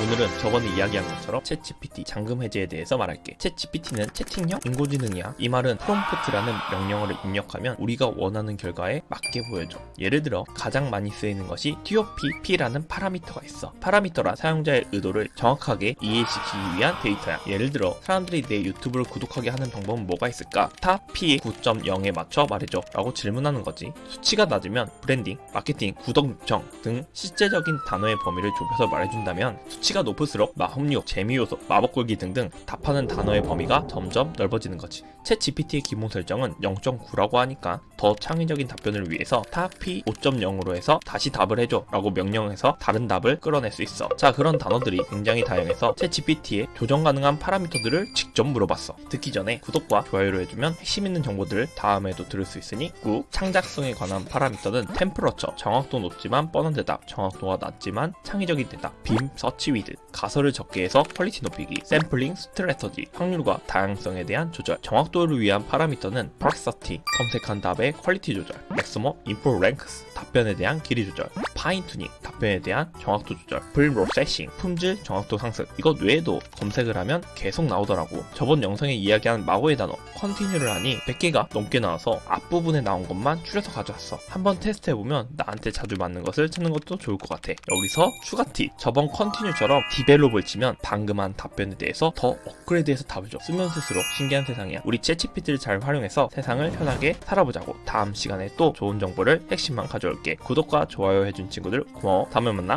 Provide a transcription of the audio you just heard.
오늘은 저번에 이야기한 것처럼 챗GPT 잠금 해제에 대해서 말할게. 챗GPT는 채팅형 인공지능이야. 이 말은 프롬프트라는 명령어를 입력하면 우리가 원하는 결과에 맞게 보여줘. 예를 들어 가장 많이 쓰이는 것이 top P라는 파라미터가 있어. 파라미터란 사용자의 의도를 정확하게 이해시키기 위한 데이터야. 예를 들어 사람들이 내 유튜브를 구독하게 하는 방법은 뭐가 있을까? top P 9.0에 맞춰 말해줘 라고 질문하는 거지. 수치가 낮으면 브랜딩, 마케팅, 구독 요청 등 실제적인 단어의 범위를 좁혀서 말해준다면 수치 가 높을수록 마법력, 재미요소, 마법골기 등등 답하는 단어의 범위가 점점 넓어지는 거지. 챗 GPT의 기본 설정은 0.9라고 하니까 더 창의적인 답변을 위해서 top P 5.0으로 해서 다시 답을 해줘 라고 명령해서 다른 답을 끌어낼 수 있어. 자 그런 단어들이 굉장히 다양해서 챗 GPT에 조정 가능한 파라미터들을 직접 물어봤어. 듣기 전에 구독과 좋아요를 해주면 핵심 있는 정보들을 다음에도 들을 수 있으니 꾹 창작성에 관한 파라미터는 temperature 정확도 높지만 뻔한 대답 정확도가 낮지만 창의적인 대답 beam search width 가설을 적게 해서 퀄리티 높이기 sampling strategy 확률과 다양성에 대한 조절 정확도를 위한 파라미터는 perplexity 검색한 답의 퀄리티 조절 maximum input length 답변에 대한 길이 조절 fine tuning 답변에 대한 정확도 조절 preprocessing 품질 정확도 상승. 이것 외에도 검색을 하면 계속 나오더라고. 저번 영상에 이야기한 마법의 단어 continue를 하니 100개가 넘게 나와서 앞부분에 나온 것만 줄여서 가져왔어. 한번 테스트해보면 나한테 자주 맞는 것을 찾는 것도 좋을 것 같아. 여기서 추가 팁. 저번 continue처럼 develop을 치면 방금 한 답변에 대해서 더 업그레이드해서 답을 줘. 쓰면 쓸수록 신기한 세상이야. 우리 챗GPT를 잘 활용해서 세상을 편하게 살아보자고. 다음 시간에 또 좋은 정보를 핵심만 가져올게. 구독과 좋아요 해준 친구들 고마워 다음에 만나